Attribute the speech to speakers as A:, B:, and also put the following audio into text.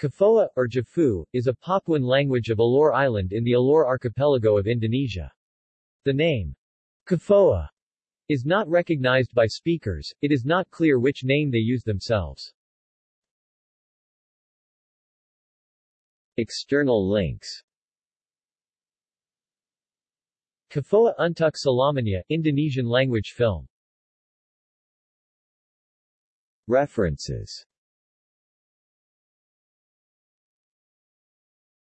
A: Kafoa, or Jafu, is a Papuan language of Alor Island in the Alor archipelago of Indonesia. The name, Kafoa, is not recognized by speakers, it is not clear which name they use themselves. External links Kafoa Untuk Selamanya, Indonesian language film References